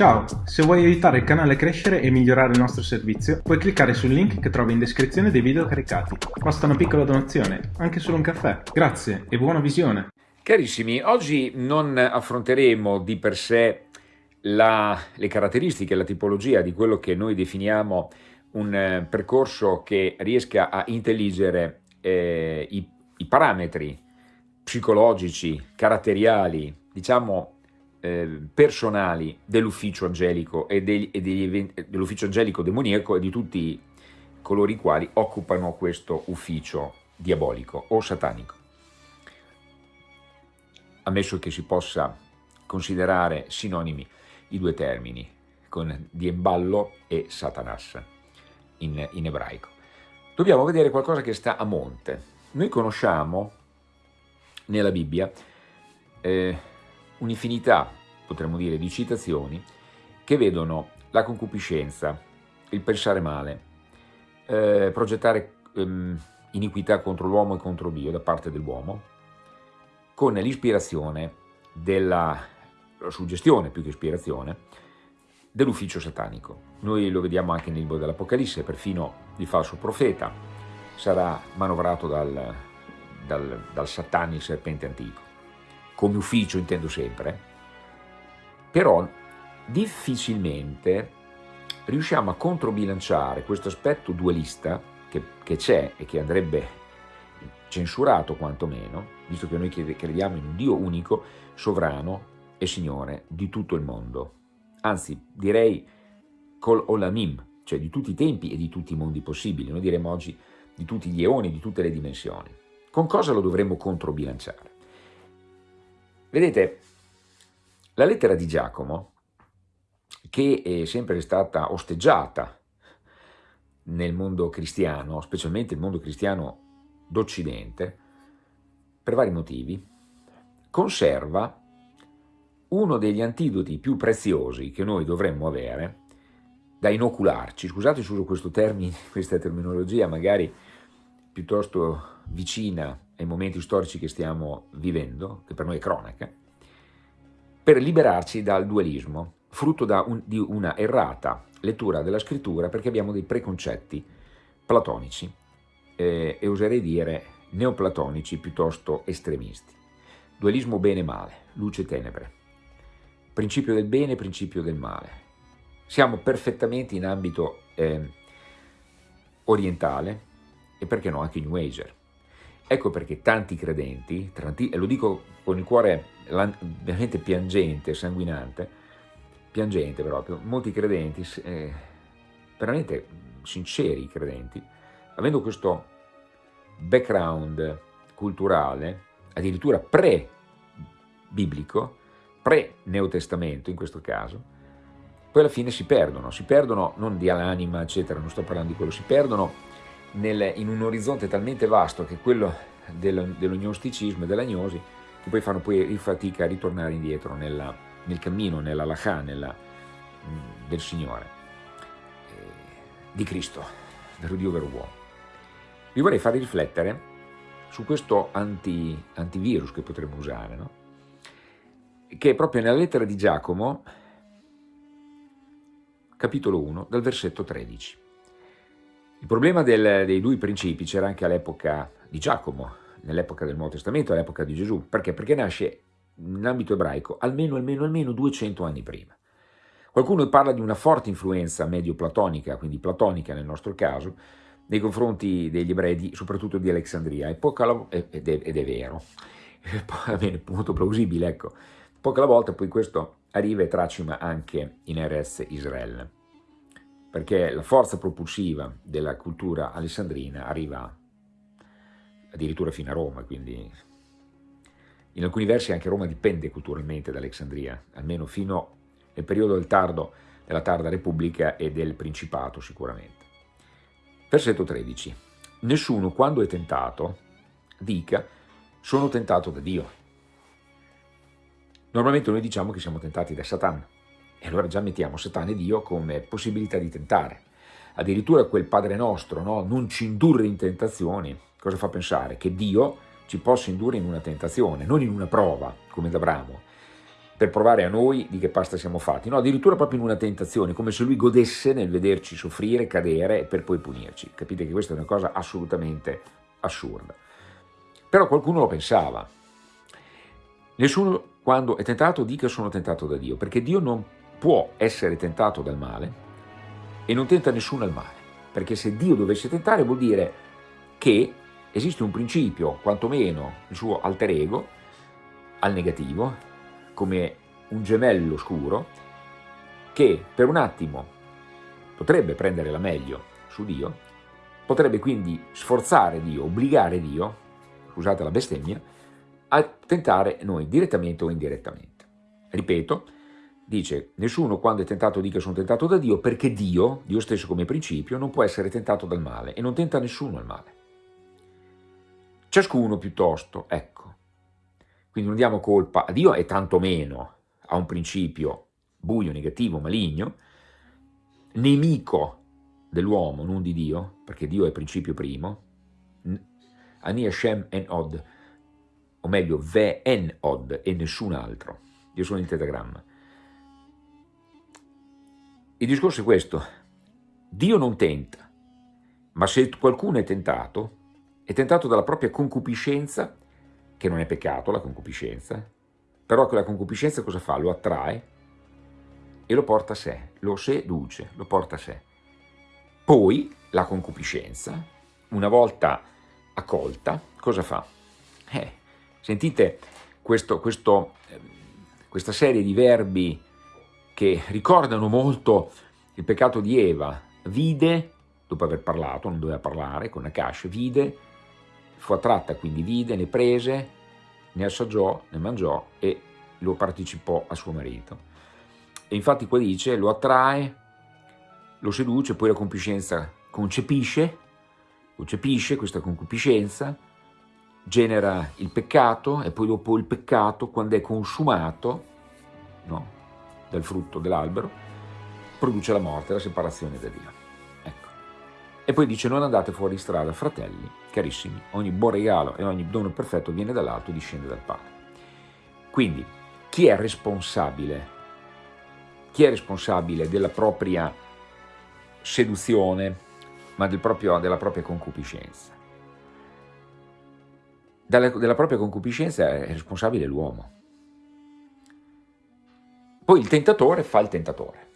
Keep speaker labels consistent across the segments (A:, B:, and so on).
A: Ciao, se vuoi aiutare il canale a crescere e migliorare il nostro servizio, puoi cliccare sul link che trovi in descrizione dei video caricati. Basta una piccola donazione, anche solo un caffè. Grazie e buona visione!
B: Carissimi, oggi non affronteremo di per sé la, le caratteristiche, la tipologia di quello che noi definiamo un eh, percorso che riesca a intelligere eh, i, i parametri psicologici, caratteriali, diciamo eh, personali dell'ufficio angelico e, degli, e dell'ufficio angelico demoniaco e di tutti coloro i quali occupano questo ufficio diabolico o satanico. Ammesso che si possa considerare sinonimi i due termini, con Diemballo e Satanas in, in ebraico. Dobbiamo vedere qualcosa che sta a monte. Noi conosciamo nella Bibbia eh, un'infinità, potremmo dire, di citazioni che vedono la concupiscenza, il pensare male, eh, progettare ehm, iniquità contro l'uomo e contro Dio da parte dell'uomo, con l'ispirazione della suggestione più che ispirazione dell'ufficio satanico. Noi lo vediamo anche nel libro dell'Apocalisse, perfino il falso profeta sarà manovrato dal, dal, dal Satani, il serpente antico come ufficio intendo sempre, però difficilmente riusciamo a controbilanciare questo aspetto dualista che c'è e che andrebbe censurato quantomeno, visto che noi crediamo in un Dio unico, sovrano e Signore di tutto il mondo. Anzi, direi col olamim, cioè di tutti i tempi e di tutti i mondi possibili, noi diremmo oggi di tutti gli eoni, di tutte le dimensioni. Con cosa lo dovremmo controbilanciare? Vedete, la lettera di Giacomo, che è sempre stata osteggiata nel mondo cristiano, specialmente il mondo cristiano d'Occidente, per vari motivi, conserva uno degli antidoti più preziosi che noi dovremmo avere da inocularci, scusate se uso questo termine, questa terminologia magari piuttosto vicina ai momenti storici che stiamo vivendo, che per noi è cronaca, per liberarci dal dualismo, frutto un, di una errata lettura della scrittura perché abbiamo dei preconcetti platonici eh, e oserei dire neoplatonici piuttosto estremisti. Dualismo bene-male, luce e tenebre, principio del bene, principio del male. Siamo perfettamente in ambito eh, orientale e perché no anche New Ager. Ecco perché tanti credenti, e lo dico con il cuore veramente piangente, sanguinante, piangente proprio, molti credenti, eh, veramente sinceri credenti, avendo questo background culturale, addirittura pre-biblico, pre-neotestamento in questo caso, poi alla fine si perdono, si perdono non di all'anima eccetera, non sto parlando di quello, si perdono nel, in un orizzonte talmente vasto che quello del, dell'ognosticismo e dell'agnosi che poi fanno poi fatica a ritornare indietro nella, nel cammino, nella lacha, nella, mm, del Signore, eh, di Cristo, vero Dio, vero uomo. Vi vorrei fare riflettere su questo anti, antivirus che potremmo usare, no? che è proprio nella lettera di Giacomo, capitolo 1, dal versetto 13. Il problema del, dei due principi c'era anche all'epoca di Giacomo, nell'epoca del Nuovo Testamento, all'epoca di Gesù. Perché? Perché nasce in ambito ebraico almeno, almeno, almeno 200 anni prima. Qualcuno parla di una forte influenza medio-platonica, quindi platonica nel nostro caso, nei confronti degli ebrei, soprattutto di Alessandria, ed ed è vero, è molto plausibile, ecco. Poca alla volta poi questo arriva e tracima anche in Erez Israele perché la forza propulsiva della cultura alessandrina arriva addirittura fino a Roma, quindi in alcuni versi anche Roma dipende culturalmente da Alessandria, almeno fino nel periodo del tardo, della tarda Repubblica e del Principato sicuramente. Versetto 13. Nessuno quando è tentato dica sono tentato da Dio. Normalmente noi diciamo che siamo tentati da Satana, e allora già mettiamo Satana e Dio come possibilità di tentare. Addirittura quel Padre nostro, no? non ci indurre in tentazioni, cosa fa pensare? Che Dio ci possa indurre in una tentazione, non in una prova, come da Abramo, per provare a noi di che pasta siamo fatti, no, addirittura proprio in una tentazione, come se lui godesse nel vederci soffrire, cadere per poi punirci. Capite che questa è una cosa assolutamente assurda. Però qualcuno lo pensava. Nessuno quando è tentato dica sono tentato da Dio, perché Dio non può essere tentato dal male e non tenta nessuno al male, perché se Dio dovesse tentare vuol dire che esiste un principio, quantomeno il suo alter ego, al negativo, come un gemello scuro che per un attimo potrebbe prendere la meglio su Dio, potrebbe quindi sforzare Dio, obbligare Dio, scusate la bestemmia, a tentare noi direttamente o indirettamente. Ripeto, dice, nessuno quando è tentato dica sono tentato da Dio, perché Dio, Dio stesso come principio, non può essere tentato dal male e non tenta nessuno al male. Ciascuno piuttosto, ecco, quindi non diamo colpa a Dio e tantomeno a un principio buio, negativo, maligno, nemico dell'uomo, non di Dio, perché Dio è principio primo, Ani Hashem en Od, o meglio, Ve en Od e nessun altro. Io sono il tetagramma. Il discorso è questo, Dio non tenta, ma se qualcuno è tentato, è tentato dalla propria concupiscenza che non è peccato la concupiscenza, però quella concupiscenza cosa fa? Lo attrae e lo porta a sé, lo seduce, lo porta a sé. Poi la concupiscenza, una volta accolta, cosa fa? Eh, sentite questo, questo, ehm, questa serie di verbi che ricordano molto il peccato di Eva, vide, dopo aver parlato, non doveva parlare, con Akash, vide, fu attratta, quindi vide, ne prese, ne assaggiò, ne mangiò e lo partecipò a suo marito. E infatti qua dice, lo attrae, lo seduce, poi la concupiscenza concepisce, concepisce questa concupiscenza, genera il peccato e poi dopo il peccato, quando è consumato no, dal frutto dell'albero, produce la morte, la separazione da Dio. E poi dice non andate fuori strada, fratelli, carissimi, ogni buon regalo e ogni dono perfetto viene dall'alto e discende dal Padre. Quindi, chi è responsabile? Chi è responsabile della propria seduzione, ma del proprio, della propria concupiscenza? Dalla, della propria concupiscenza è responsabile l'uomo. Poi il tentatore fa il tentatore,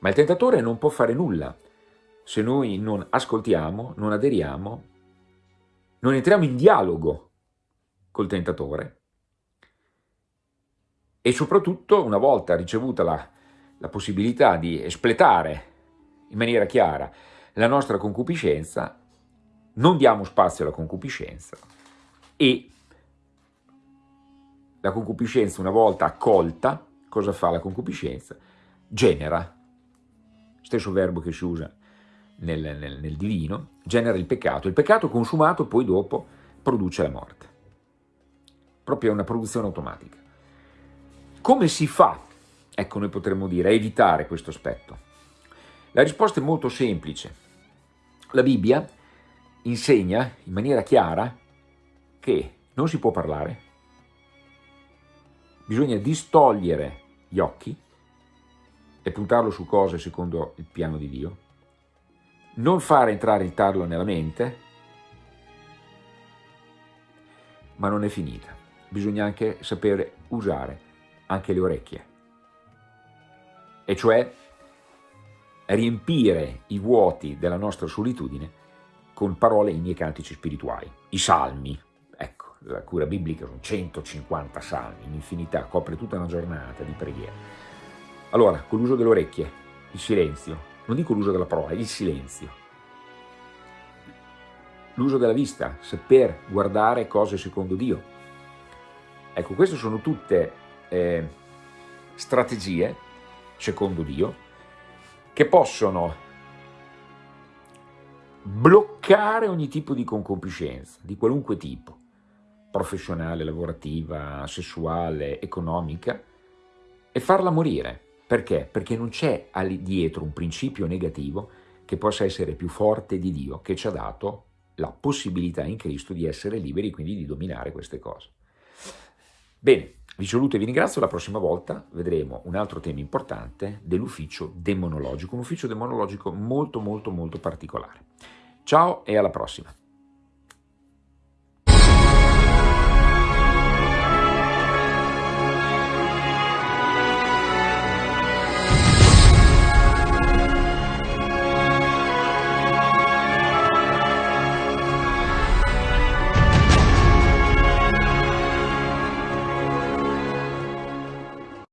B: ma il tentatore non può fare nulla. Se noi non ascoltiamo, non aderiamo, non entriamo in dialogo col tentatore. E soprattutto una volta ricevuta la, la possibilità di espletare in maniera chiara la nostra concupiscenza, non diamo spazio alla concupiscenza e la concupiscenza una volta accolta, cosa fa la concupiscenza? Genera, stesso verbo che si usa nel, nel, nel divino, genera il peccato. Il peccato consumato poi dopo produce la morte. Proprio una produzione automatica. Come si fa, ecco noi potremmo dire, a evitare questo aspetto? La risposta è molto semplice. La Bibbia insegna in maniera chiara che non si può parlare, bisogna distogliere gli occhi e puntarlo su cose secondo il piano di Dio, non fare entrare il tarlo nella mente, ma non è finita. Bisogna anche sapere usare anche le orecchie, e cioè riempire i vuoti della nostra solitudine con parole inni e cantici spirituali. I salmi, la cura biblica sono 150 salmi, un'infinità, copre tutta una giornata di preghiera. Allora, con l'uso delle orecchie, il silenzio, non dico l'uso della parola, il silenzio. L'uso della vista, saper guardare cose secondo Dio. Ecco, queste sono tutte eh, strategie, secondo Dio, che possono bloccare ogni tipo di concupiscenza, di qualunque tipo, professionale, lavorativa, sessuale, economica, e farla morire. Perché? Perché non c'è dietro un principio negativo che possa essere più forte di Dio, che ci ha dato la possibilità in Cristo di essere liberi, quindi di dominare queste cose. Bene, Vi saluto e vi ringrazio, la prossima volta vedremo un altro tema importante dell'ufficio demonologico, un ufficio demonologico molto molto molto particolare. Ciao e alla prossima!